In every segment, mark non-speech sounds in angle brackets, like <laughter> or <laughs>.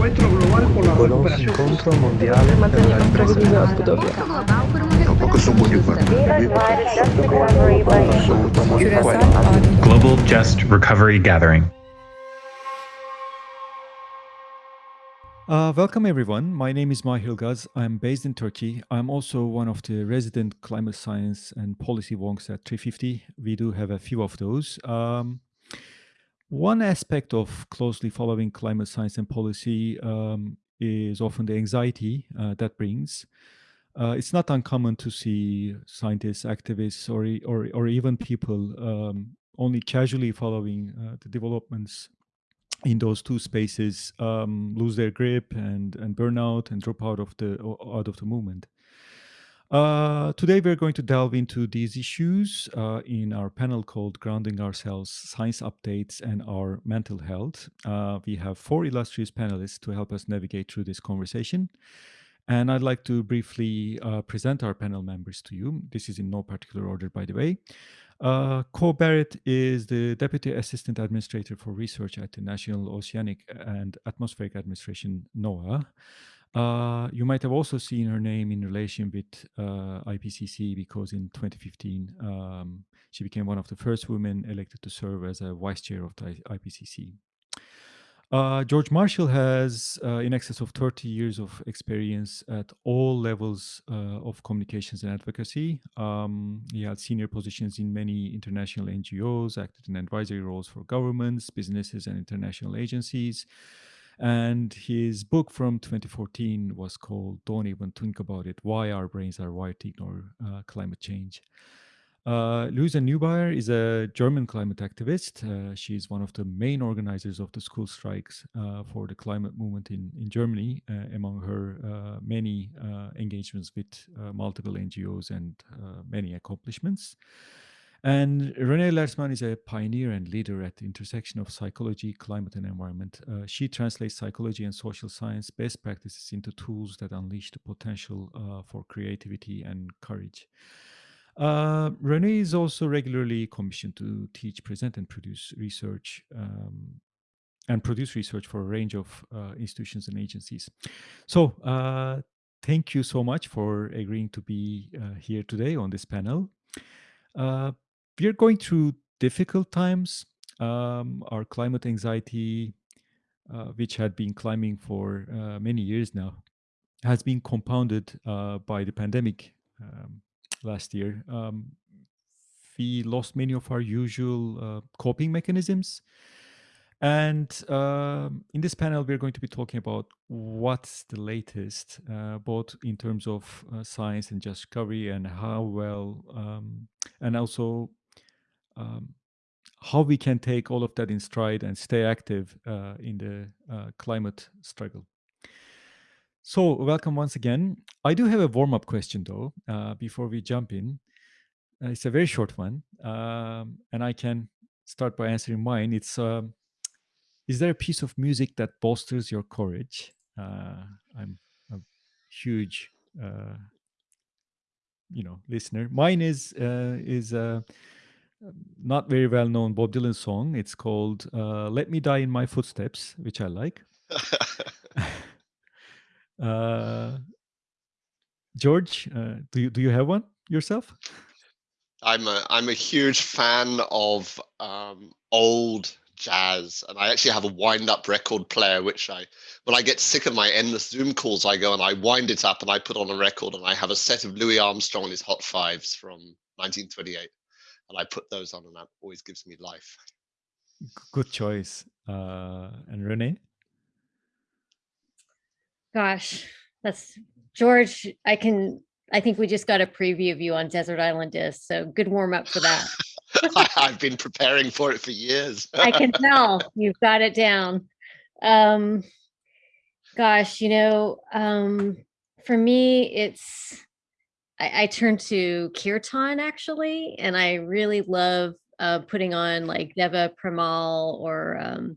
encuentro global por la recuperación. incontro mondiale per la ripresa odbudowie. Global Just Recovery Gathering. Uh, welcome everyone. My name is Mahir Ilgaz. I'm based in Turkey. I'm also one of the resident climate science and policy wonks at 350. We do have a few of those. Um, one aspect of closely following climate science and policy um, is often the anxiety uh, that brings. Uh, it's not uncommon to see scientists, activists, or or, or even people um, only casually following uh, the developments in those two spaces um, lose their grip and and burn out and drop out of the out of the movement. Uh, today, we're going to delve into these issues uh, in our panel called Grounding Ourselves Science Updates and Our Mental Health. Uh, we have four illustrious panelists to help us navigate through this conversation. And I'd like to briefly uh, present our panel members to you. This is in no particular order, by the way. Uh, Ko Barrett is the Deputy Assistant Administrator for Research at the National Oceanic and Atmospheric Administration, NOAA. Uh, you might have also seen her name in relation with uh, IPCC because in 2015 um, she became one of the first women elected to serve as a vice chair of the IPCC. Uh, George Marshall has uh, in excess of 30 years of experience at all levels uh, of communications and advocacy. Um, he held senior positions in many international NGOs, acted in advisory roles for governments, businesses, and international agencies. And his book from 2014 was called Don't Even Think About It Why Our Brains Are Wired to Ignore uh, Climate Change. Uh, Luisa Neubauer is a German climate activist. Uh, she is one of the main organizers of the school strikes uh, for the climate movement in, in Germany, uh, among her uh, many uh, engagements with multiple NGOs and many accomplishments. And Renee Lertzman is a pioneer and leader at the intersection of psychology, climate, and environment. Uh, she translates psychology and social science best practices into tools that unleash the potential uh, for creativity and courage. Uh, Renee is also regularly commissioned to teach, present, and produce research um, and produce research for a range of uh, institutions and agencies. So uh, thank you so much for agreeing to be uh, here today on this panel. Uh, we are going through difficult times. Um, our climate anxiety, uh, which had been climbing for uh, many years now, has been compounded uh, by the pandemic um, last year. Um, we lost many of our usual uh, coping mechanisms. And uh, in this panel, we're going to be talking about what's the latest, uh, both in terms of uh, science and just discovery, and how well, um, and also um, how we can take all of that in stride and stay active uh, in the uh, climate struggle. So welcome once again. I do have a warm-up question though, uh, before we jump in. Uh, it's a very short one, um, and I can start by answering mine. It's, um, is there a piece of music that bolsters your courage? Uh, I'm a huge, uh, you know, listener. Mine is, is not very well known Bob Dylan song. It's called uh, "Let Me Die in My Footsteps," which I like. <laughs> uh, George, uh, do you do you have one yourself? I'm a I'm a huge fan of um, old jazz, and I actually have a wind-up record player, which I when I get sick of my endless Zoom calls, I go and I wind it up and I put on a record, and I have a set of Louis Armstrong and his Hot Fives from 1928 and I put those on, and that always gives me life. Good choice. Uh, and Renee? Gosh, that's George. I can. I think we just got a preview of you on Desert Island Disc, so good warm up for that. <laughs> I, have been preparing for it for years. I can tell <laughs> you've got it down. Um, gosh, you know, um, for me, it's I, I turn to kirtan actually, and I really love uh, putting on like Deva Premal or um,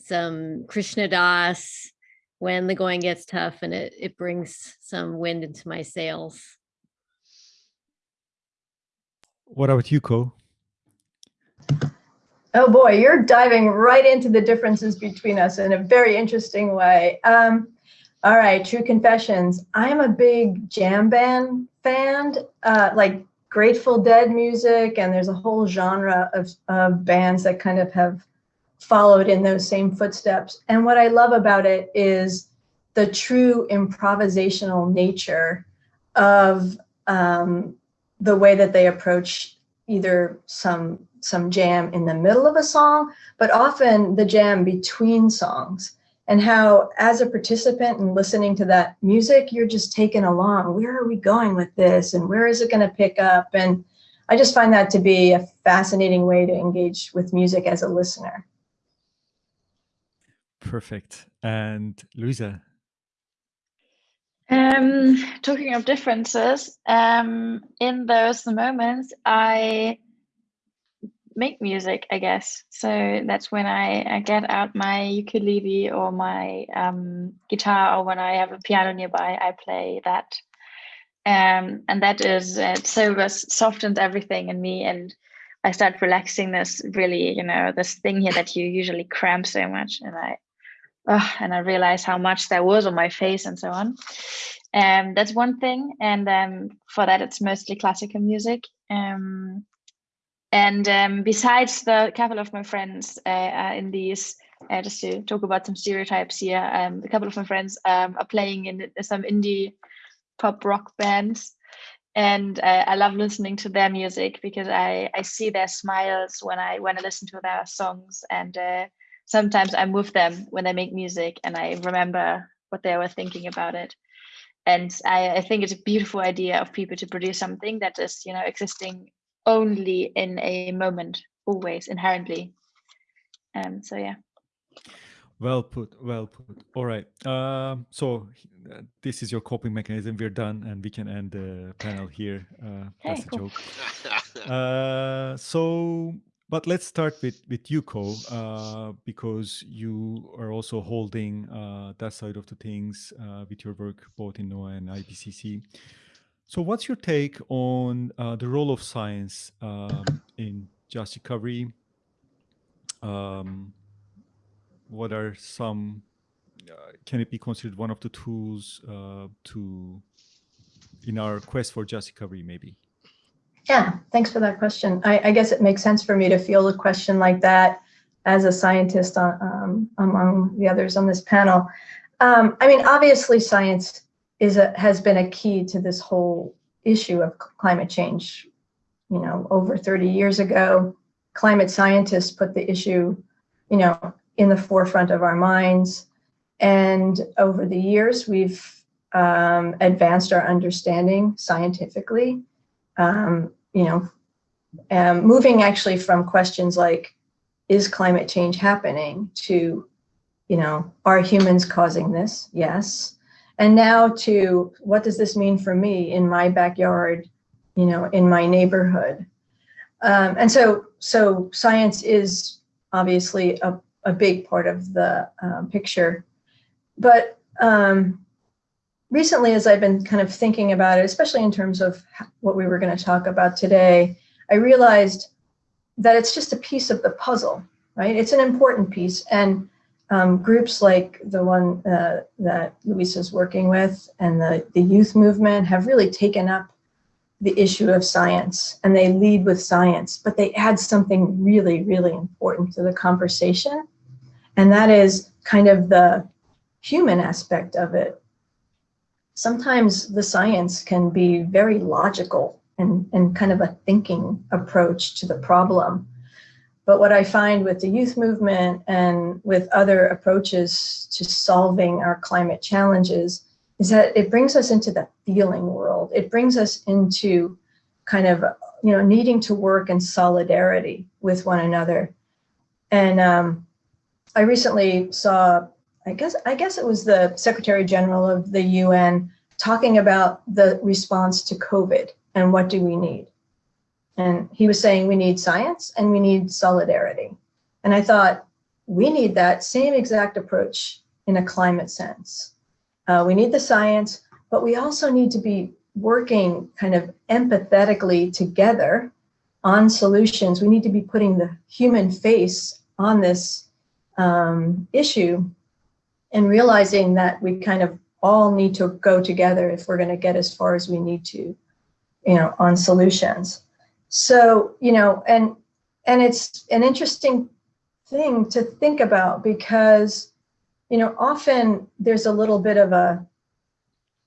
some Krishna Das when the going gets tough and it, it brings some wind into my sails. What about you, Ko? Oh boy, you're diving right into the differences between us in a very interesting way. Um, all right, true confessions. I'm a big jam band fan, uh, like Grateful Dead music, and there's a whole genre of, of bands that kind of have followed in those same footsteps. And what I love about it is the true improvisational nature of um, the way that they approach either some some jam in the middle of a song, but often the jam between songs and how as a participant and listening to that music, you're just taken along. Where are we going with this? And where is it going to pick up? And I just find that to be a fascinating way to engage with music as a listener. Perfect. And Luisa? Um, talking of differences, um, in those moments, I make music, I guess. So that's when I, I get out my ukulele or my um, guitar, or when I have a piano nearby, I play that. Um, and that is uh, so it softens everything in me, and I start relaxing this really, you know, this thing here that you usually cramp so much, and I, oh, and I realize how much there was on my face and so on. Um, that's one thing, and um, for that, it's mostly classical music. Um, and um, besides the couple of my friends uh, in these, uh, just to talk about some stereotypes here, um, a couple of my friends um, are playing in some indie pop rock bands. And uh, I love listening to their music because I, I see their smiles when I when I listen to their songs. And uh, sometimes I'm with them when they make music and I remember what they were thinking about it. And I, I think it's a beautiful idea of people to produce something that is, you know, existing only in a moment, always inherently. Um, so yeah. Well put, well put. All right. Um, so uh, this is your coping mechanism. We're done, and we can end the panel here. Uh, that's cool. a joke. <laughs> uh, so, but let's start with with you, Ko, uh, because you are also holding uh, that side of the things uh, with your work both in NOAA and IPCC. So, what's your take on uh, the role of science um, in just recovery? Um, what are some? Uh, can it be considered one of the tools uh, to in our quest for just recovery, maybe? Yeah, thanks for that question. I, I guess it makes sense for me to field a question like that as a scientist on, um, among the others on this panel. Um, I mean, obviously, science is a, has been a key to this whole issue of climate change. You know, over 30 years ago, climate scientists put the issue, you know, in the forefront of our minds. And over the years, we've um, advanced our understanding scientifically. Um, you know, um, moving actually from questions like, is climate change happening to, you know, are humans causing this? Yes and now to what does this mean for me in my backyard you know in my neighborhood? Um, and so so science is obviously a, a big part of the um, picture. But um, recently as i've been kind of thinking about it especially in terms of what we were going to talk about today i realized that it's just a piece of the puzzle right? It's an important piece. And um, groups like the one uh, that Luisa is working with and the, the youth movement have really taken up the issue of science and they lead with science, but they add something really, really important to the conversation. And that is kind of the human aspect of it. Sometimes the science can be very logical and, and kind of a thinking approach to the problem. But what I find with the youth movement and with other approaches to solving our climate challenges is that it brings us into the feeling world. It brings us into kind of, you know, needing to work in solidarity with one another. And um, I recently saw, I guess, I guess it was the Secretary General of the UN talking about the response to COVID and what do we need. And he was saying we need science and we need solidarity. And I thought we need that same exact approach in a climate sense. Uh, we need the science, but we also need to be working kind of empathetically together on solutions. We need to be putting the human face on this um, issue and realizing that we kind of all need to go together if we're going to get as far as we need to, you know, on solutions. So, you know, and and it's an interesting thing to think about because, you know, often there's a little bit of a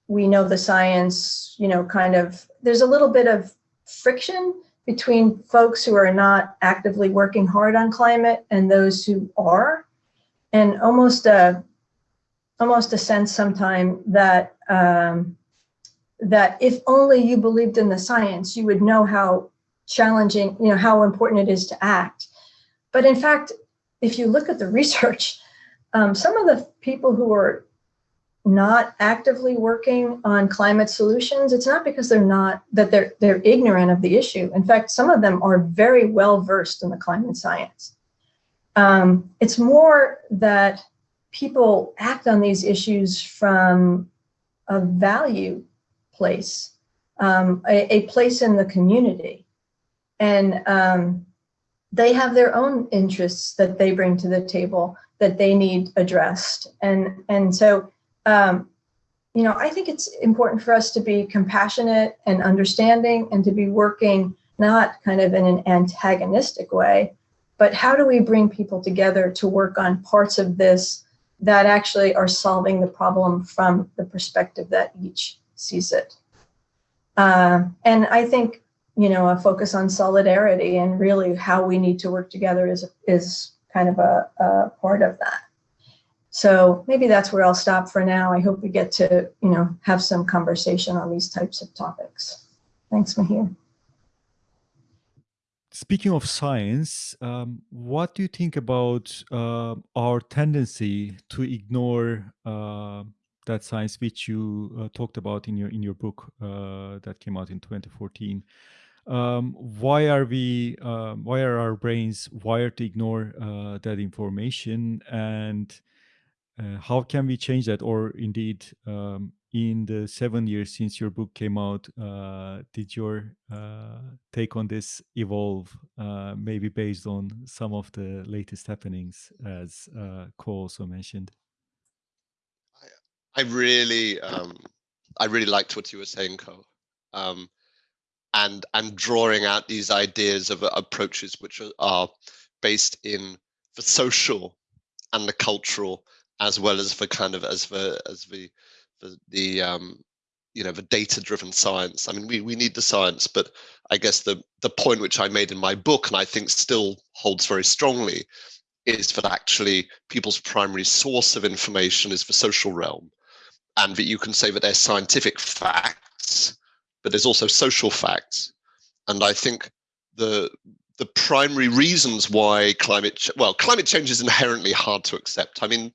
we know the science, you know, kind of there's a little bit of friction between folks who are not actively working hard on climate and those who are, and almost a almost a sense sometime that um, that if only you believed in the science, you would know how challenging, you know, how important it is to act. But in fact, if you look at the <laughs> research, um, some of the people who are not actively working on climate solutions, it's not because they're not that they're they're ignorant of the issue. In fact, some of them are very well versed in the climate science. Um, it's more that people act on these issues from a value place, um, a, a, place in the community, and um, they have their own interests that they bring to the table that they need addressed, and and so um, you know, I think it's important for us to be compassionate and understanding and to be working not kind of in an antagonistic way, but how do we bring people together to work on parts of this that actually are solving the problem from the perspective that each sees it. Uh, and I think, you know, a focus on solidarity and really how we need to work together is, is kind of a, a part of that. So maybe that's where I'll stop for now. I hope we get to, you know, have some conversation on these types of topics. Thanks, Mahir. Speaking of science, um, what do you think about uh, our tendency to ignore uh, that science which you uh, talked about in your in your book uh, that came out in 2014? Um, why are we? Um, why are our brains wired to ignore uh, that information? And uh, how can we change that? Or indeed, um, in the seven years since your book came out, uh, did your uh, take on this evolve, uh, maybe based on some of the latest happenings, as uh, Ko also mentioned? I, I really, um, I really liked what you were saying, Ko. And and drawing out these ideas of uh, approaches which are, based in the social and the cultural as well as for kind of as the as the the, the um you know the data driven science. I mean we we need the science but i guess the the point which i made in my book and i think still holds very strongly is that actually people's primary source of information is the social realm and that you can say that there's scientific facts but there's also social facts. And i think the the primary reasons why climate well climate change is inherently hard to accept. I mean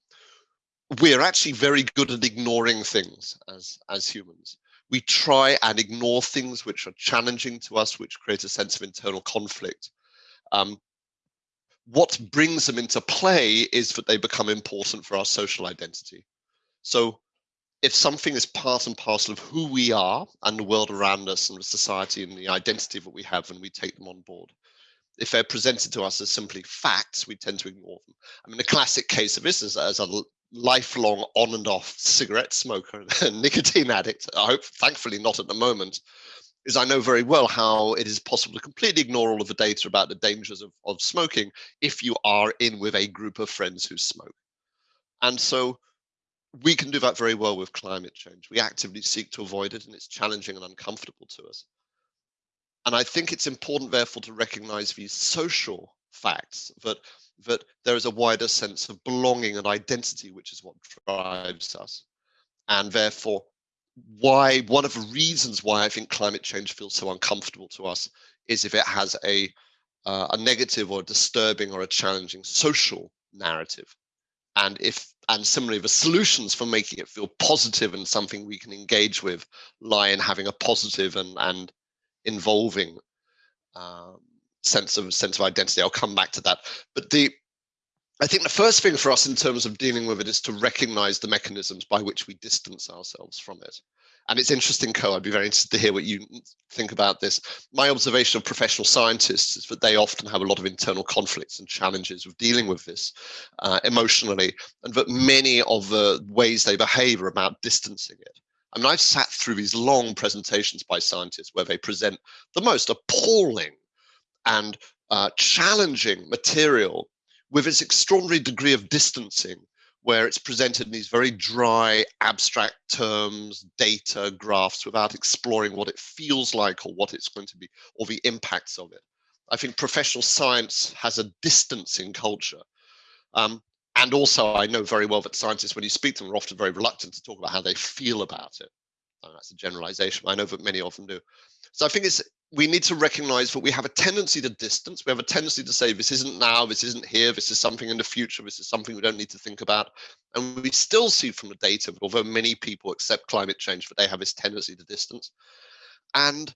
we're actually very good at ignoring things as as humans. We try and ignore things which are challenging to us which create a sense of internal conflict. Um, what brings them into play is that they become important for our social identity. So if something is part and parcel of who we are and the world around us and the society and the identity that we have and we take them on board if they're presented to us as simply facts, we tend to ignore them. I mean, the classic case of this is as a lifelong on and off cigarette smoker <laughs> and nicotine addict, I hope thankfully not at the moment, is I know very well how it is possible to completely ignore all of the data about the dangers of, of smoking if you are in with a group of friends who smoke. And so we can do that very well with climate change. We actively seek to avoid it and it's challenging and uncomfortable to us. And I think it's important, therefore, to recognize these social facts that that there is a wider sense of belonging and identity, which is what drives us. And therefore, why one of the reasons why I think climate change feels so uncomfortable to us is if it has a uh, a negative or disturbing or a challenging social narrative. And if and similarly, the solutions for making it feel positive and something we can engage with lie in having a positive and and involving um, sense of sense of identity. I'll come back to that. But the I think the first thing for us in terms of dealing with it is to recognize the mechanisms by which we distance ourselves from it. and it's interesting, Ko. I'd be very interested to hear what you think about this. My observation of professional scientists is that they often have a lot of internal conflicts and challenges with dealing with this uh, emotionally, and that many of the ways they behave are about distancing it. I mean, I've sat through these long presentations by scientists where they present the most appalling and uh, challenging material with its extraordinary degree of distancing where it's presented in these very dry, abstract terms, data, graphs, without exploring what it feels like or what it's going to be, or the impacts of it. I think professional science has a distancing culture. Um, and also, I know very well that scientists, when you speak to them, are often very reluctant to talk about how they feel about it. And that's a generalization. I know that many of them do. So I think it's we need to recognize that we have a tendency to distance. We have a tendency to say, this isn't now, this isn't here, this is something in the future, this is something we don't need to think about. And we still see from the data, although many people accept climate change, that they have this tendency to distance. And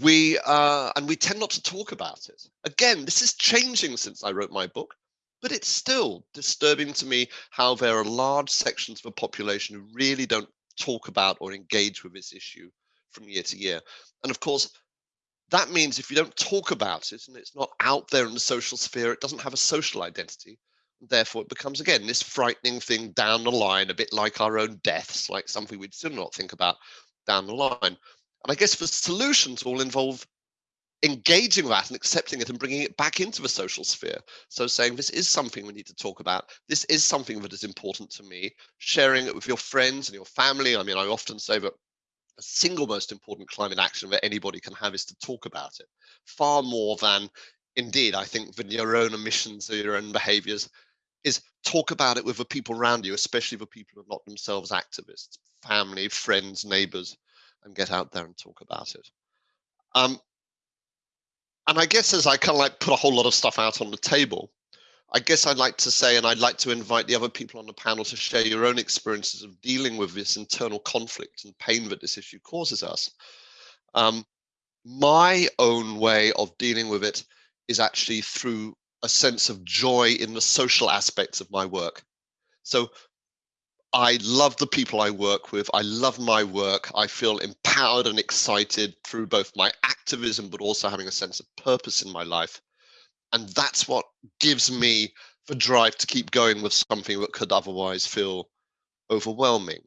we uh, and we tend not to talk about it. Again, this is changing since I wrote my book, but it's still disturbing to me how there are large sections of the population who really don't talk about or engage with this issue from year to year. And of course, that means if you don't talk about it and it's not out there in the social sphere, it doesn't have a social identity. And therefore, it becomes again this frightening thing down the line, a bit like our own deaths, like something we'd still not think about down the line. And I guess the solutions all involve engaging that and accepting it and bringing it back into the social sphere. So saying this is something we need to talk about. This is something that is important to me. Sharing it with your friends and your family. I mean, I often say that the single most important climate action that anybody can have is to talk about it. Far more than indeed i think than your own emissions or your own behaviors is talk about it with the people around you especially the people who are not themselves activists family friends neighbors and get out there and talk about it. Um and i guess as i kind of like put a whole lot of stuff out on the table I guess I'd like to say, and I'd like to invite the other people on the panel to share your own experiences of dealing with this internal conflict and pain that this issue causes us. Um, my own way of dealing with it is actually through a sense of joy in the social aspects of my work. So I love the people I work with. I love my work. I feel empowered and excited through both my activism, but also having a sense of purpose in my life. And that's what gives me the drive to keep going with something that could otherwise feel overwhelming.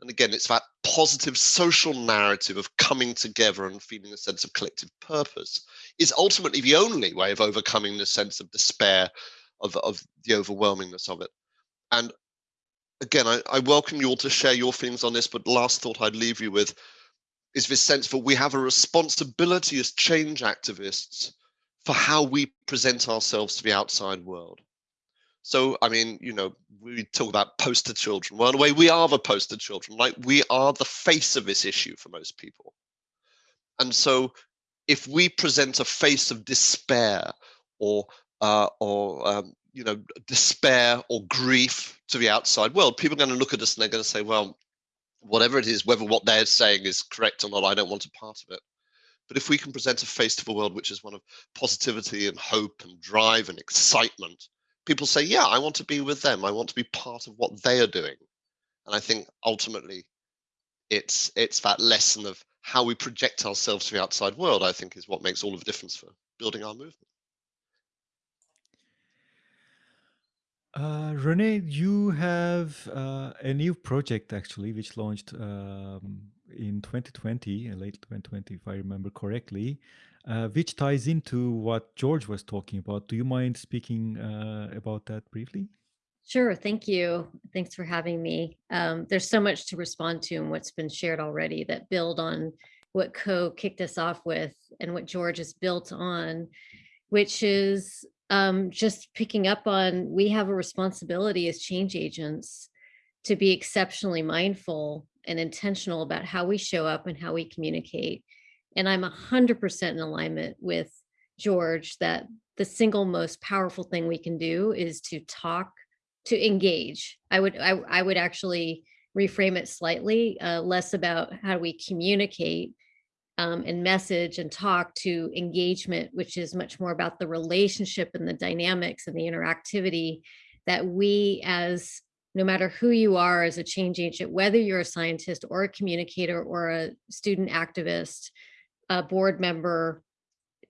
And again, it's that positive social narrative of coming together and feeling a sense of collective purpose is ultimately the only way of overcoming the sense of despair, of, of the overwhelmingness of it. And again, I, I welcome you all to share your feelings on this, but last thought I'd leave you with is this sense that we have a responsibility as change activists for how we present ourselves to the outside world. So, I mean, you know, we talk about poster children. Well, in a way, we are the poster children. Like, we are the face of this issue for most people. And so, if we present a face of despair or, uh, or um, you know, despair or grief to the outside world, people are going to look at us and they're going to say, well, whatever it is, whether what they're saying is correct or not, I don't want a part of it. But if we can present a face to the world which is one of positivity and hope and drive and excitement, people say, yeah, I want to be with them. I want to be part of what they are doing. And I think ultimately it's it's that lesson of how we project ourselves to the outside world, I think is what makes all of the difference for building our movement. Uh, Renee, you have uh, a new project actually, which launched um, in 2020, uh, late 2020, if I remember correctly, uh, which ties into what George was talking about. Do you mind speaking uh, about that briefly? Sure, thank you. Thanks for having me. Um, there's so much to respond to and what's been shared already that build on what Ko kicked us off with and what George has built on, which is um, just picking up on we have a responsibility as change agents to be exceptionally mindful and intentional about how we show up and how we communicate. And I'm 100% in alignment with George that the single most powerful thing we can do is to talk, to engage. I would, I, I would actually reframe it slightly, uh, less about how do we communicate um, and message and talk to engagement, which is much more about the relationship and the dynamics and the interactivity that we as no matter who you are as a change agent, whether you're a scientist or a communicator or a student activist, a board member,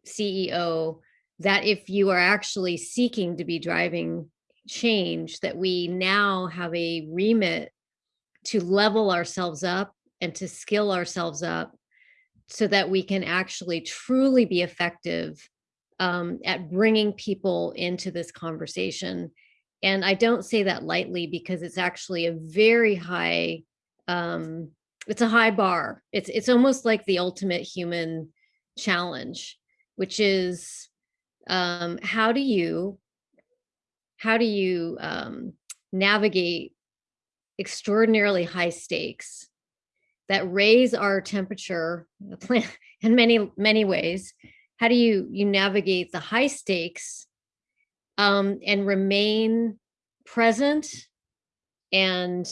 CEO, that if you are actually seeking to be driving change, that we now have a remit to level ourselves up and to skill ourselves up so that we can actually truly be effective um, at bringing people into this conversation. And I don't say that lightly because it's actually a very high, um, it's a high bar. It's, it's almost like the ultimate human challenge, which is um, how do you, how do you um, navigate extraordinarily high stakes that raise our temperature <laughs> in many, many ways. How do you, you navigate the high stakes um, and remain present and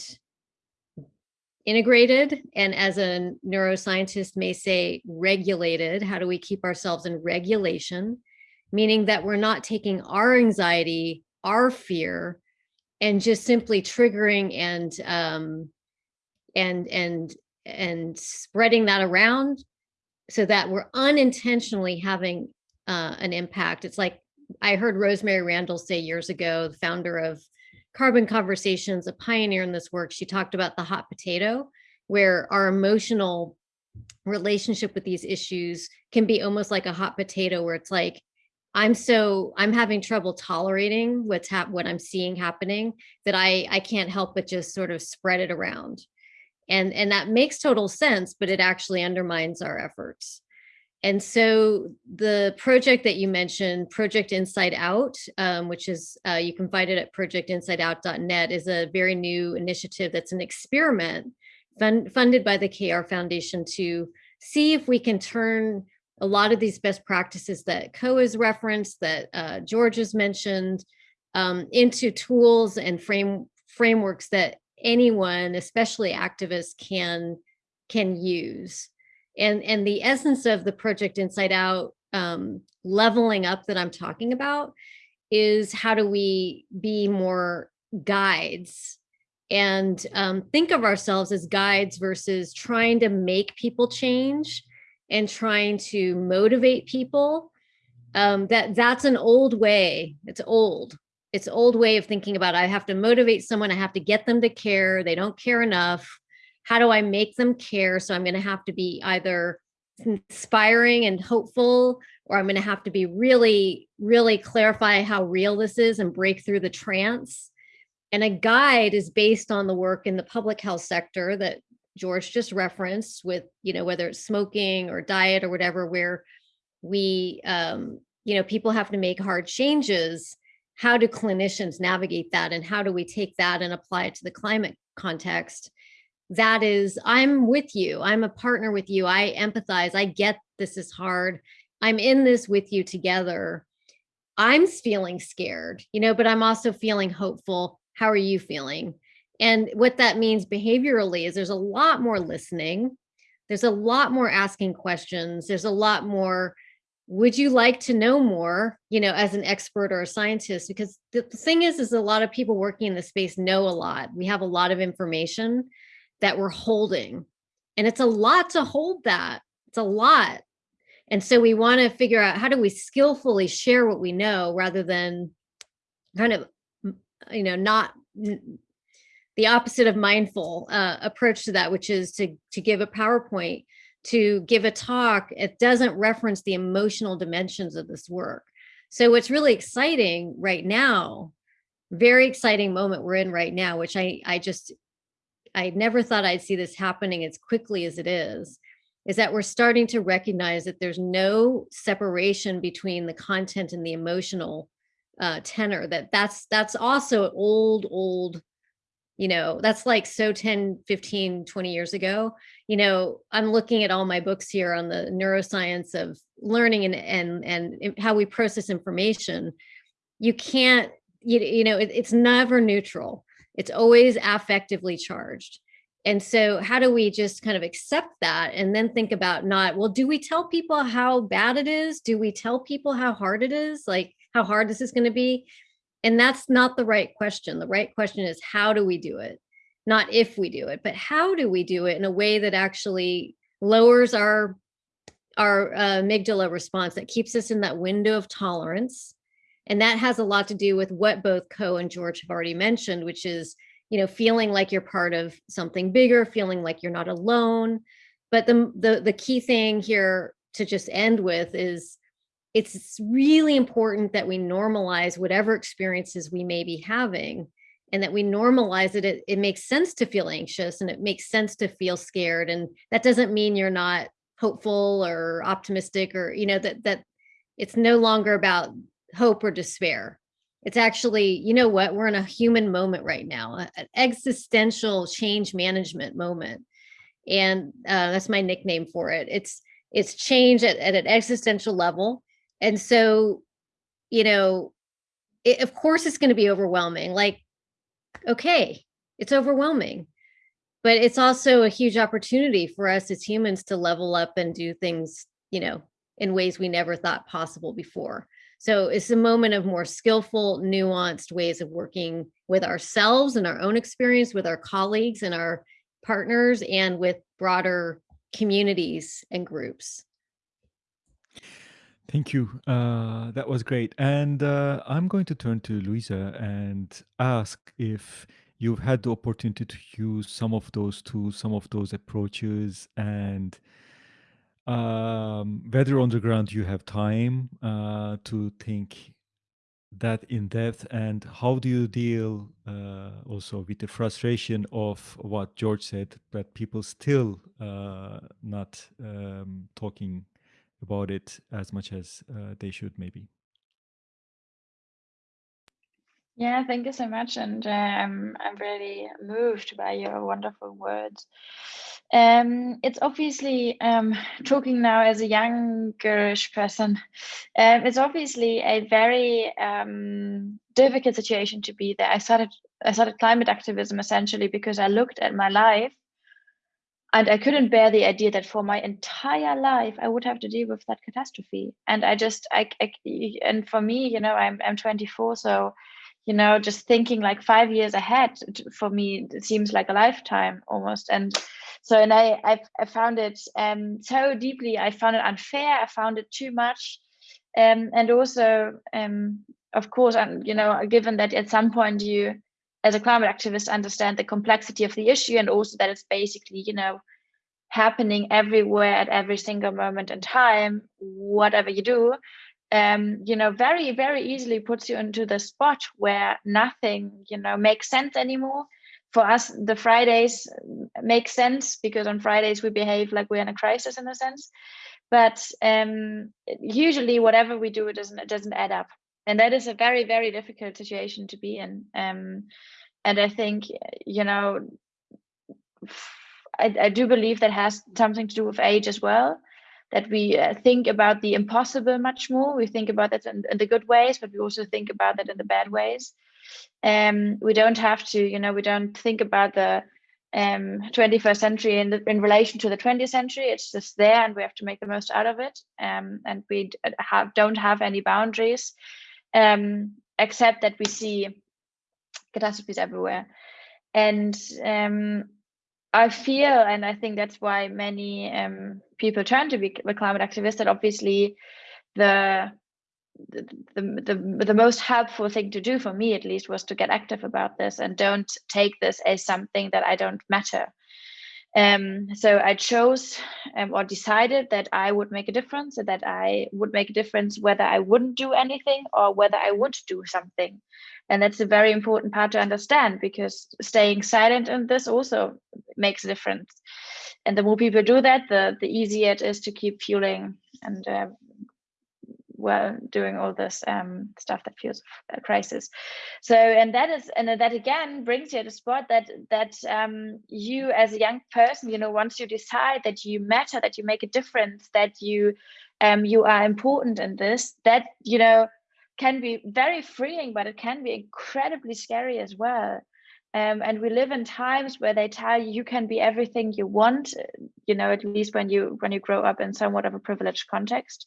integrated and as a neuroscientist may say regulated how do we keep ourselves in regulation meaning that we're not taking our anxiety our fear and just simply triggering and um and and and spreading that around so that we're unintentionally having uh, an impact. It's like I heard Rosemary Randall say years ago, the founder of Carbon Conversations, a pioneer in this work, she talked about the hot potato, where our emotional relationship with these issues can be almost like a hot potato where it's like, I'm so I'm having trouble tolerating what's hap what I'm seeing happening that I I can't help but just sort of spread it around. And and that makes total sense but it actually undermines our efforts and so the project that you mentioned project inside out um, which is uh, you can find it at projectinsideout.net is a very new initiative that's an experiment fund, funded by the kr foundation to see if we can turn a lot of these best practices that Ko has referenced that uh, george has mentioned um, into tools and frame frameworks that anyone, especially activists, can can use. And and the essence of the project Inside Out um, leveling up that I'm talking about is how do we be more guides and um, think of ourselves as guides versus trying to make people change and trying to motivate people. Um, that that's an old way. It's old it's old way of thinking about I have to motivate someone, I have to get them to care, they don't care enough. How do I make them care? So I'm going to have to be either inspiring and hopeful, or I'm going to have to be really, really clarify how real this is and break through the trance. And a guide is based on the work in the public health sector that George just referenced with, you know, whether it's smoking or diet or whatever, where we, um, you know, people have to make hard changes how do clinicians navigate that and how do we take that and apply it to the climate context that is i'm with you. I'm a partner with you. I empathize. I get this is hard. I'm in this with you together. I'm feeling scared you know but i'm also feeling hopeful. How are you feeling? And what that means behaviorally is there's a lot more listening. There's a lot more asking questions. There's a lot more would you like to know more, you know, as an expert or a scientist? Because the thing is, is a lot of people working in the space know a lot. We have a lot of information that we're holding and it's a lot to hold that. It's a lot. And so we want to figure out how do we skillfully share what we know rather than kind of, you know, not the opposite of mindful uh, approach to that, which is to, to give a PowerPoint to give a talk, it doesn't reference the emotional dimensions of this work. So what's really exciting right now, very exciting moment we're in right now, which I, I just, I never thought I'd see this happening as quickly as it is, is that we're starting to recognize that there's no separation between the content and the emotional uh, tenor, that that's, that's also old, old you know, that's like so 10, 15, 20 years ago. You know, I'm looking at all my books here on the neuroscience of learning and and and how we process information. You can't, you, you know, it, it's never neutral. It's always affectively charged. And so how do we just kind of accept that and then think about not, well, do we tell people how bad it is? Do we tell people how hard it is? Like how hard this is going to be? And that's not the right question. The right question is how do we do it? Not if we do it, but how do we do it in a way that actually lowers our our uh, amygdala response that keeps us in that window of tolerance. And that has a lot to do with what both Ko and George have already mentioned, which is, you know, feeling like you're part of something bigger, feeling like you're not alone. But the, the, the key thing here to just end with is it's really important that we normalize whatever experiences we may be having and that we normalize it, it, it makes sense to feel anxious and it makes sense to feel scared. And that doesn't mean you're not hopeful or optimistic or, you know, that, that it's no longer about hope or despair. It's actually, you know what, we're in a human moment right now, an existential change management moment. And uh, that's my nickname for it. It's, it's change at, at an existential level. And so, you know, it, of course it's going to be overwhelming. Like okay, it's overwhelming. But it's also a huge opportunity for us as humans to level up and do things, you know, in ways we never thought possible before. So it's a moment of more skillful, nuanced ways of working with ourselves and our own experience, with our colleagues and our partners, and with broader communities and groups. Thank you. Uh, that was great. And uh, I'm going to turn to Luisa and ask if you've had the opportunity to use some of those tools, some of those approaches, and um, whether on the ground you have time uh, to think that in depth and how do you deal uh, also with the frustration of what George said that people still uh, not um, talking about it as much as uh, they should maybe. Yeah, thank you so much, and I'm I'm really moved by your wonderful words. Um, it's obviously um, talking now as a youngerish person. Um, it's obviously a very um, difficult situation to be there. I started I started climate activism essentially because I looked at my life and I couldn't bear the idea that for my entire life I would have to deal with that catastrophe. And I just, I, I and for me, you know, I'm I'm 24, so you know, just thinking like five years ahead for me it seems like a lifetime almost. And so, and I I, I found it um so deeply. I found it unfair. I found it too much, um, and also um, of course, and you know, given that at some point you as a climate activist understand the complexity of the issue and also that it's basically you know happening everywhere at every single moment in time whatever you do um you know very very easily puts you into the spot where nothing you know makes sense anymore for us the fridays make sense because on fridays we behave like we're in a crisis in a sense. But um usually whatever we do it doesn't it doesn't add up. And that is a very very difficult situation to be in. Um, and i think you know I, I, do believe that has something to do with age as well that we uh, think about the impossible much more. We think about that in, in, the good ways but we also think about that in the bad ways um, we don't have to you know we don't think about the um, 21st century in, the, in relation to the 20th century it's just there and we have to make the most out of it um, and we have, don't have any boundaries um, except that we see catastrophes everywhere. And um, I feel, and I think that's why many um, people turn to be a climate activists, that obviously the, the, the, the most helpful thing to do for me at least was to get active about this and don't take this as something that I don't matter. Um, so I chose um, or decided that I would make a difference, that I would make a difference whether I wouldn't do anything or whether I would do something. And that's a very important part to understand because staying silent in this also makes a difference. And the more people do that, the, the easier it is to keep fueling and uh, well doing all this um, stuff that feels a crisis. So and that is and that again brings you to spot that that um, you as a young person you know once you decide that you matter that you make a difference that you um, you are important in this that you know can be very freeing but it can be incredibly scary as well Um, and we live in times where they tell you you can be everything you want, you know, at least when you when you grow up in somewhat of a privileged context.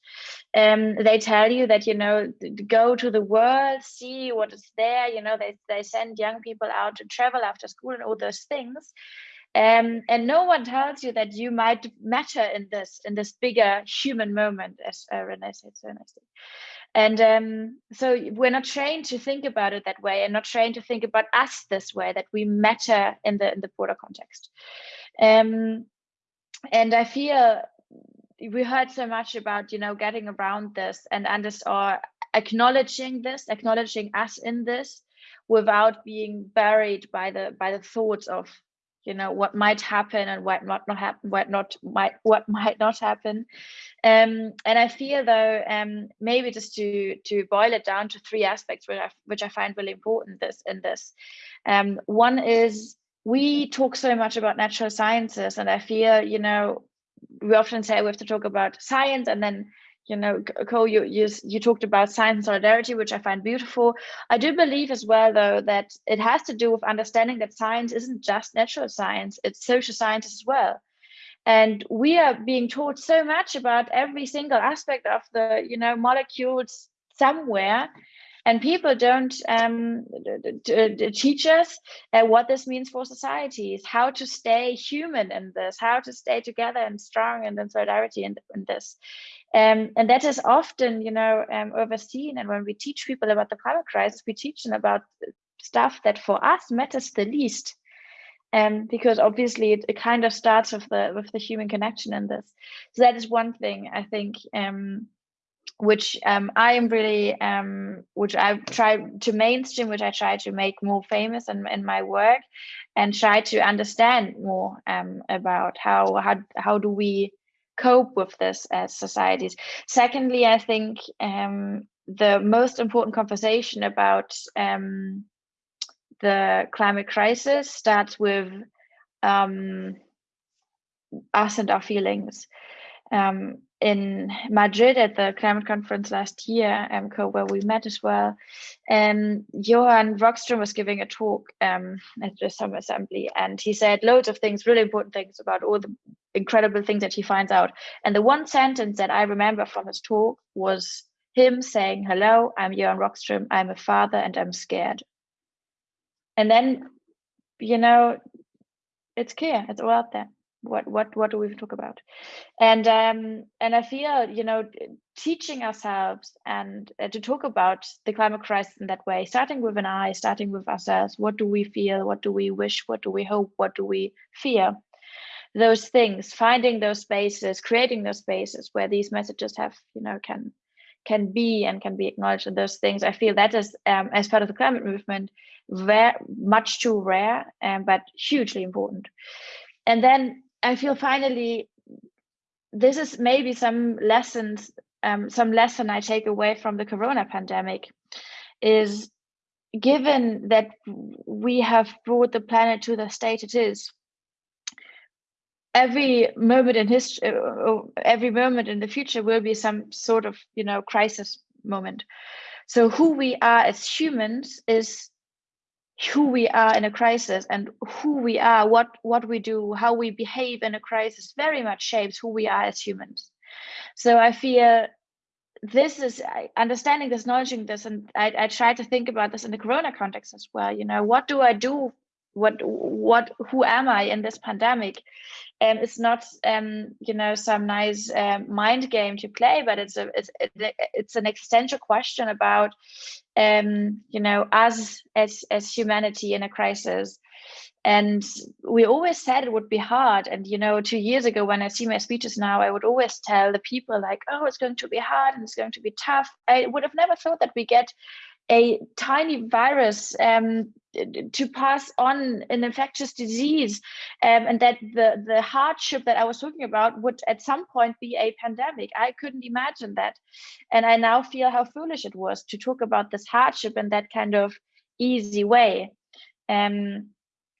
Um, they tell you that, you know, go to the world, see what is there, you know, they, they send young people out to travel after school and all those things. Um, and no one tells you that you might matter in this in this bigger human moment, as uh, Renee said so nicely. And um, so we're not trained to think about it that way, and not trained to think about us this way that we matter in the in the broader context. Um, and I feel we heard so much about you know getting around this and understand or acknowledging this, acknowledging us in this, without being buried by the by the thoughts of you know what might happen and what not not happen what not might what <laughs> might not happen. Um, and i feel though um, maybe just to to boil it down to three aspects which i which i find really important this in this. Um, one is we talk so much about natural sciences and i feel you know we often say we have to talk about science and then you know, Ko, you, you, you talked about science and solidarity, which I find beautiful. I do believe as well, though, that it has to do with understanding that science isn't just natural science, it's social science as well. And we are being taught so much about every single aspect of the, you know, molecules somewhere and people don't um, teach us uh, what this means for societies, how to stay human in this, how to stay together and strong and in solidarity in, in this. Um, and that is often, you know, um, overseen. And when we teach people about the climate crisis, we teach them about stuff that for us matters the least. Um, because obviously it, it, kind of starts with the with the human connection in this. So that is one thing I think um, which um, I am really, um, which I try to mainstream, which I try to make more famous in, in my work, and try to understand more um, about how how how do we cope with this as societies. Secondly, I think um, the most important conversation about um, the climate crisis starts with um, us and our feelings. Um, in Madrid at the climate conference last year, um, where we met as well, um, Johan Rockström was giving a talk um, at the summer assembly, and he said loads of things, really important things about all the incredible things that he finds out. And the one sentence that I remember from his talk was him saying, "Hello, I'm Johan Rockström. I'm a father, and I'm scared." And then, you know, it's clear, it's all out there what what what do we talk about and um and i feel you know teaching ourselves and uh, to talk about the climate crisis in that way starting with an eye starting with ourselves what do we feel what do we wish what do we hope what do we fear those things finding those spaces creating those spaces where these messages have you know can can be and can be acknowledged and those things i feel that is um, as part of the climate movement very much too rare um, but hugely important. And then I feel finally this is maybe some lessons, um, some lesson I take away from the corona pandemic is given that we have brought the planet to the state it is, every moment in history, uh, every moment in the future will be some sort of, you know, crisis moment. So who we are as humans is who we are in a crisis and who we are, what what we do, how we behave in a crisis very much shapes who we are as humans. So I feel this is understanding this, acknowledging this, and I, I try to think about this in the Corona context as well. You know, what do I do what what who am i in this pandemic? And um, it's not um you know some nice um, mind game to play but it's a it's it's an existential question about um you know us as as humanity in a crisis. And we always said it would be hard. And you know two years ago when i see my speeches now i would always tell the people like oh it's going to be hard and it's going to be tough. I would have never thought that we get a tiny virus um, to pass on an infectious disease um, and that the, the hardship that I was talking about would at some point be a pandemic. I couldn't imagine that. And I now feel how foolish it was to talk about this hardship in that kind of easy way. Um,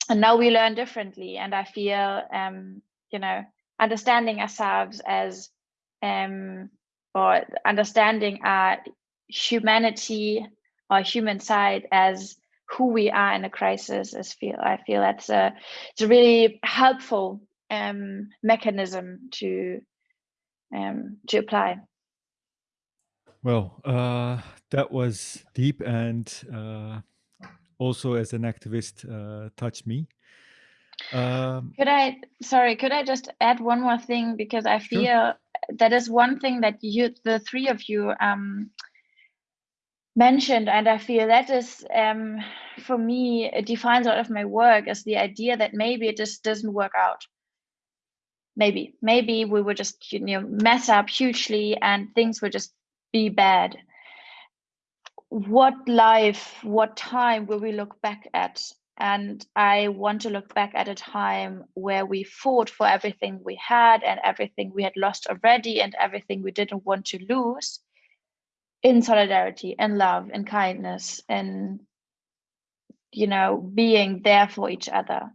and now we learn differently. And I feel, um, you know, understanding ourselves as, um, or understanding our humanity our human side as who we are in a crisis is feel I feel that's a it's a really helpful um, mechanism to um, to apply. Well, uh, that was deep and uh, also as an activist uh, touched me. Um, could I, sorry, could I just add one more thing? Because I feel sure. that is one thing that you, the three of you um, mentioned, and I feel that is, um, for me, it defines a lot of my work as the idea that maybe it just doesn't work out. Maybe, maybe we would just, you know, mess up hugely and things would just be bad. What life what time will we look back at? And i want to look back at a time where we fought for everything we had and everything we had lost already and everything we didn't want to lose in solidarity and love and kindness and you know being there for each other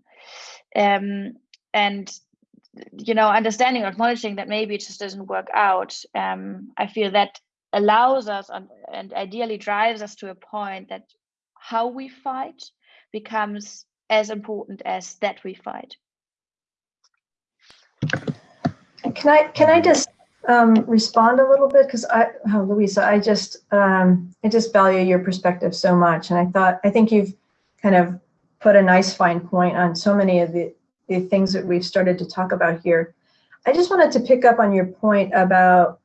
um, and you know understanding or acknowledging that maybe it just doesn't work out um, i feel that allows us and, and ideally drives us to a point that how we fight becomes as important as that we fight. Can I can I just um, respond a little bit because I, oh, Luisa, I just um, I just value your perspective so much, and I thought I think you've kind of put a nice fine point on so many of the the things that we've started to talk about here. I just wanted to pick up on your point about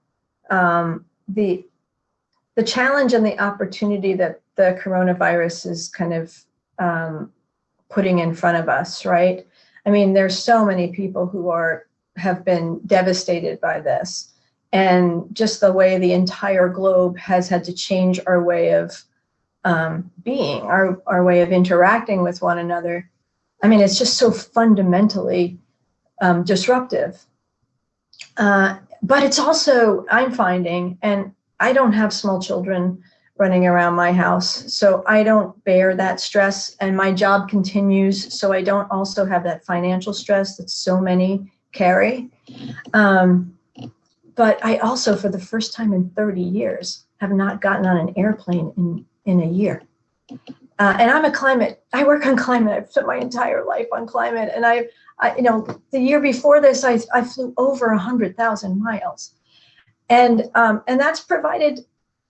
um, the the challenge and the opportunity that the coronavirus is kind of um, putting in front of us, right? I mean, there's so many people who are have been devastated by this, and just the way the entire globe has had to change our way of um, being, our our way of interacting with one another. I mean, it's just so fundamentally um, disruptive. Uh, but it's also, I'm finding, and I don't have small children running around my house, so I don't bear that stress and my job continues, so I don't also have that financial stress that so many carry. Um, but I also, for the first time in 30 years, have not gotten on an airplane in, in a year. Uh, and I'm a climate, I work on climate. I've spent my entire life on climate. And I, I you know, the year before this, I, I flew over 100,000 miles. And, um, and that's provided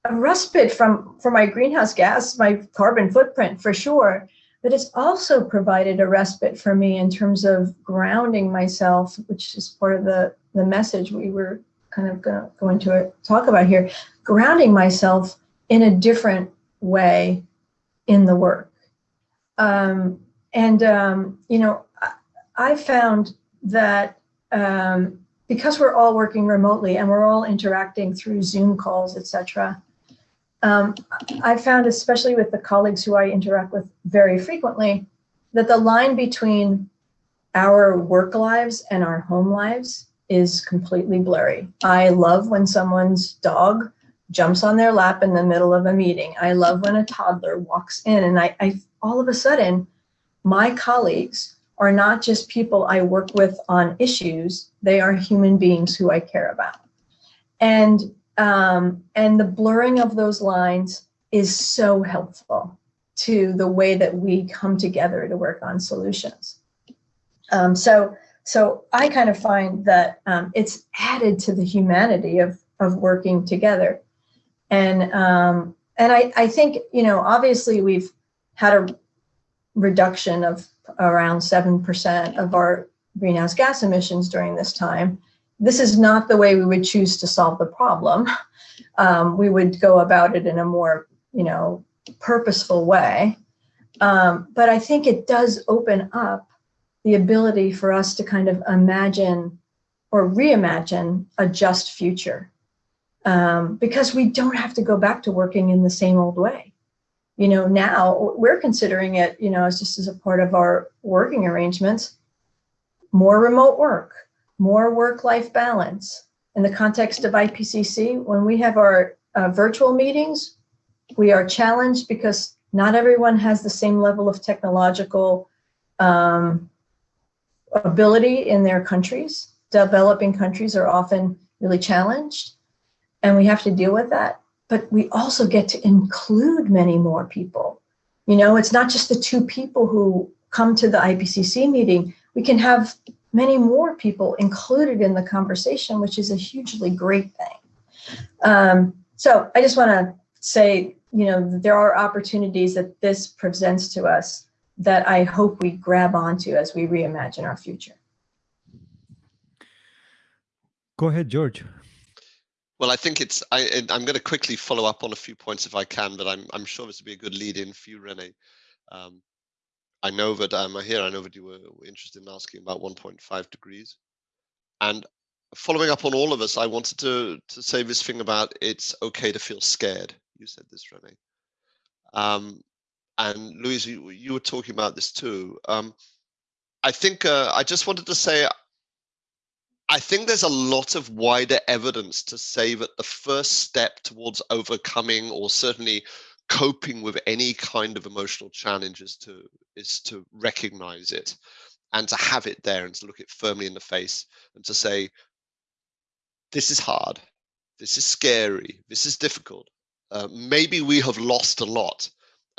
a respite from, from my greenhouse gas, my carbon footprint for sure. But it's also provided a respite for me in terms of grounding myself, which is part of the, the message we were kind of gonna, going to talk about here, grounding myself in a different way in the work. Um, and, um, you know, I, I found that um, because we're all working remotely and we're all interacting through Zoom calls, etc. Um, I found, especially with the colleagues who I interact with very frequently, that the line between our work lives and our home lives is completely blurry. I love when someone's dog jumps on their lap in the middle of a meeting. I love when a toddler walks in and I, I all of a sudden, my colleagues are not just people I work with on issues, they are human beings who I care about. And, um, and the blurring of those lines is so helpful to the way that we come together to work on solutions. Um, so, so I kind of find that um, it's added to the humanity of, of working together. And um, and I, I think, you know, obviously we've had a reduction of around 7% of our greenhouse gas emissions during this time. This is not the way we would choose to solve the problem. Um, we would go about it in a more, you know, purposeful way. Um, but I think it does open up the ability for us to kind of imagine or reimagine a just future um, because we don't have to go back to working in the same old way. You know, now we're considering it, you know, as just as a part of our working arrangements, more remote work, more work-life balance. In the context of IPCC, when we have our uh, virtual meetings, we are challenged because not everyone has the same level of technological um, ability in their countries. Developing countries are often really challenged and we have to deal with that. But we also get to include many more people. You know, it's not just the two people who come to the IPCC meeting. We can have many more people included in the conversation, which is a hugely great thing. Um, so I just want to say, you know, there are opportunities that this presents to us that I hope we grab onto as we reimagine our future. Go ahead, George. Well, I think it's, I, I'm going to quickly follow up on a few points if I can, but I'm, I'm sure this will be a good lead in for you, Renee. Um, I know that um, here, I know that you were interested in asking about 1.5 degrees. And following up on all of us, I wanted to, to say this thing about it's okay to feel scared. You said this, Renee. Um, and Louise, you, you, were talking about this too. Um, I think uh, I just wanted to say, I think there's a lot of wider evidence to say that the first step towards overcoming or certainly coping with any kind of emotional challenge is to is to recognize it and to have it there and to look it firmly in the face and to say this is hard. This is scary. This is difficult. Uh, maybe we have lost a lot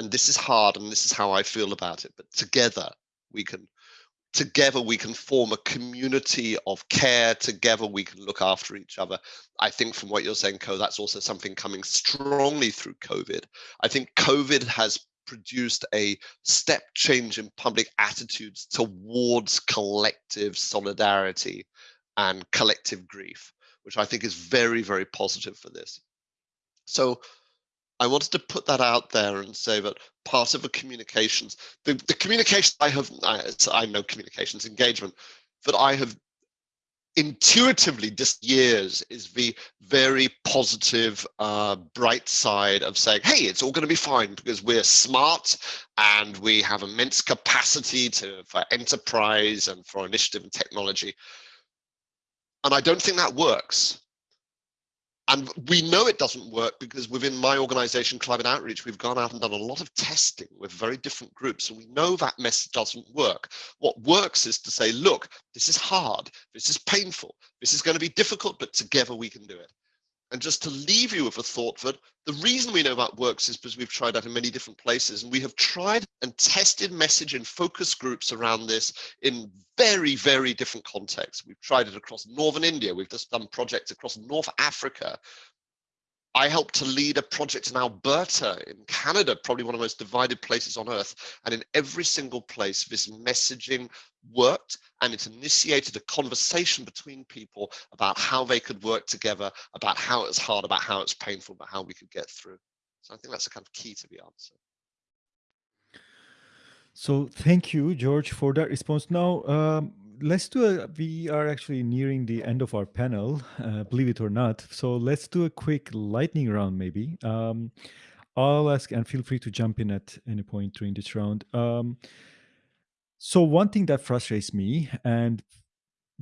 and this is hard and this is how i feel about it but together we can together we can form a community of care together we can look after each other. I think from what you're saying Ko that's also something coming strongly through covid. I think covid has produced a step change in public attitudes towards collective solidarity and collective grief which i think is very very positive for this. So I wanted to put that out there and say that part of the communications, the, the communication I have, I, I know communications engagement, that I have intuitively just years is the very positive uh, bright side of saying hey it's all going to be fine because we're smart and we have immense capacity to for enterprise and for initiative and technology. And i don't think that works and we know it doesn't work because within my organization, Climate Outreach, we've gone out and done a lot of testing with very different groups. And we know that message doesn't work. What works is to say, look, this is hard. This is painful. This is going to be difficult, but together we can do it. And just to leave you with a thought that the reason we know that works is because we've tried that in many different places. And we have tried and tested message in focus groups around this in very, very different contexts. We've tried it across Northern India. We've just done projects across North Africa. I helped to lead a project in Alberta in Canada, probably one of the most divided places on earth. And in every single place, this messaging worked and it initiated a conversation between people about how they could work together, about how it's hard, about how it's painful, about how we could get through. So I think that's a kind of key to the answer. So thank you, George, for that response. Now, um, let's do a, we are actually nearing the end of our panel, uh, believe it or not. So let's do a quick lightning round, maybe. Um, I'll ask, and feel free to jump in at any point during this round. Um, so one thing that frustrates me, and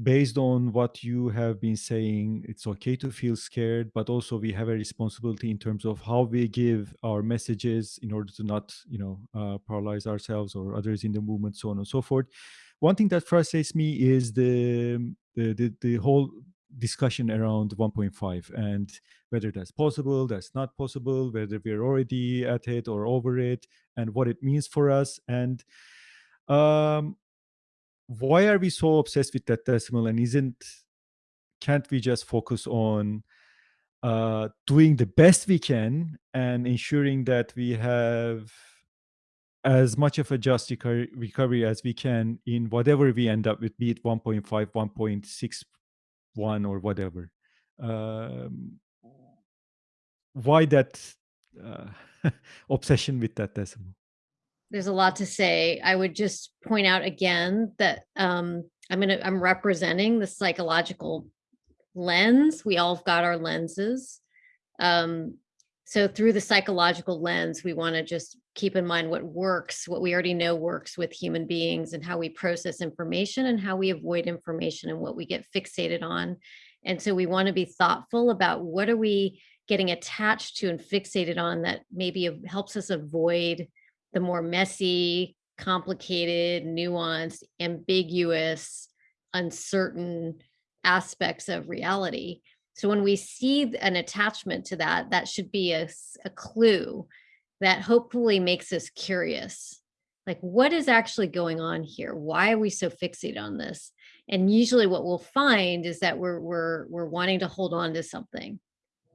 based on what you have been saying, it's okay to feel scared, but also we have a responsibility in terms of how we give our messages in order to not, you know, uh, paralyze ourselves or others in the movement, so on and so forth. One thing that frustrates me is the the the, the whole discussion around 1.5 and whether that's possible, that's not possible, whether we're already at it or over it, and what it means for us. And um, why are we so obsessed with that decimal and isn't can't we just focus on uh, doing the best we can and ensuring that we have as much of a just recovery as we can in whatever we end up with, be it 1.5, 1.61 or whatever. Um, why that uh, <laughs> obsession with that decimal? there's a lot to say. I would just point out again that um, I'm gonna I'm representing the psychological lens. We all have got our lenses. Um, so through the psychological lens, we want to just keep in mind what works, what we already know works with human beings and how we process information and how we avoid information and what we get fixated on. And so we want to be thoughtful about what are we getting attached to and fixated on that maybe helps us avoid the more messy, complicated, nuanced, ambiguous, uncertain aspects of reality. So when we see an attachment to that, that should be a, a clue that hopefully makes us curious. Like, what is actually going on here? Why are we so fixated on this? And usually, what we'll find is that we're we're we're wanting to hold on to something.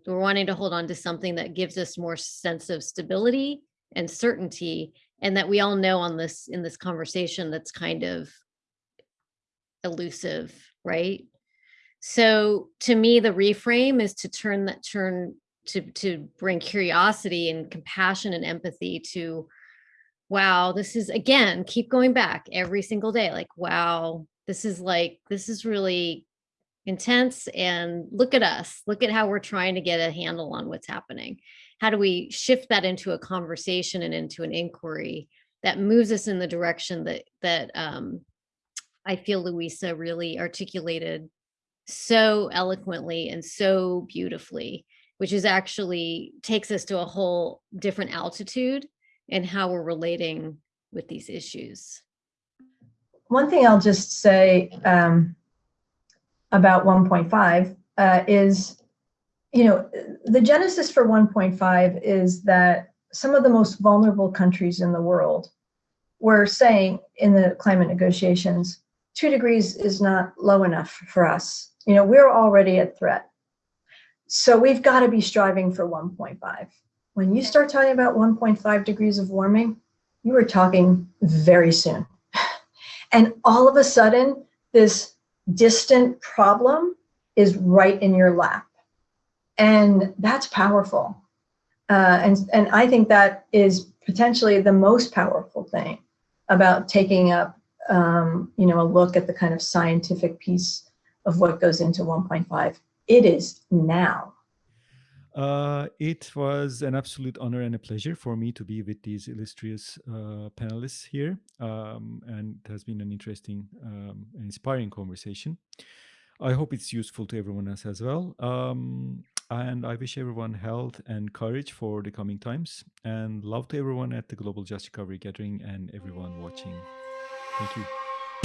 We're wanting to hold on to something that gives us more sense of stability and certainty, and that we all know on this in this conversation that's kind of elusive, right? So to me, the reframe is to turn that turn to to bring curiosity and compassion and empathy to wow this is again keep going back every single day like wow this is like this is really intense and look at us. Look at how we're trying to get a handle on what's happening. How do we shift that into a conversation and into an inquiry that moves us in the direction that that um, i feel Luisa really articulated so eloquently and so beautifully which is actually takes us to a whole different altitude in how we're relating with these issues. One thing I'll just say um, about 1.5 uh, is, you know, the genesis for 1.5 is that some of the most vulnerable countries in the world were saying in the climate negotiations, two degrees is not low enough for us. You know, we're already at threat. So we've got to be striving for 1.5. When you start talking about 1.5 degrees of warming, you are talking very soon. <laughs> And all of a sudden, this distant problem is right in your lap. And that's powerful. Uh, and, and I think that is potentially the most powerful thing about taking up, um, you know, a look at the kind of scientific piece of what goes into 1.5 it is now. Uh, it was an absolute honor and a pleasure for me to be with these illustrious uh, panelists here. Um, and it has been an interesting um, and inspiring conversation. I hope it's useful to everyone else as well. Um, and I wish everyone health and courage for the coming times. And love to everyone at the Global Just Recovery Gathering and everyone watching. Thank you.